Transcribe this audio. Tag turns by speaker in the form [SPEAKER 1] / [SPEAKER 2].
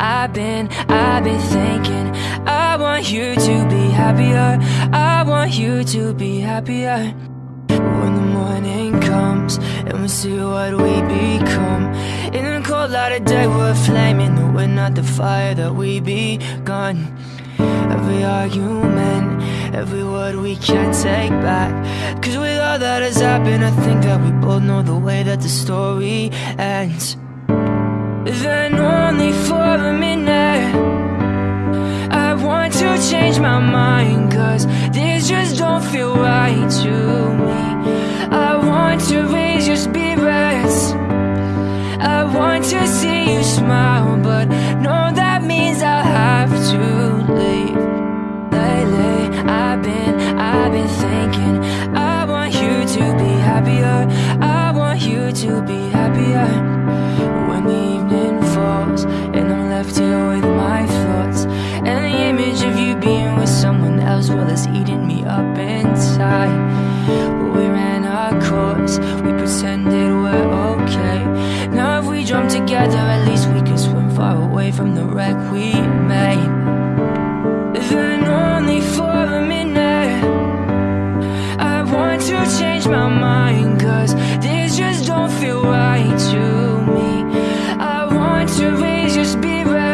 [SPEAKER 1] I've been, I've been thinking. I want you to be happier. I want you to be happier. When the morning comes And we see what we become. In the cold light of day we're flaming. Though we're not the fire that we begun. Every argument, every word we can't take back. Cause with all that has happened I think that we both know the way that the story ends. Then change my mind Cause this just don't feel right to me. I want to raise your spirits. I want to see you smile But no, that means I'll have to leave. Lately, I've been, I've been thinking I want you to be happier. I want you to be happier. When the evening falls being with someone else, well, it's eating me up inside. But we ran our course, we pretended we're okay. Now if we jump together, at least we could swim far away from the wreck we made. Then only for a minute I want to change my mind, cause this just don't feel right to me. I want to raise your spirit.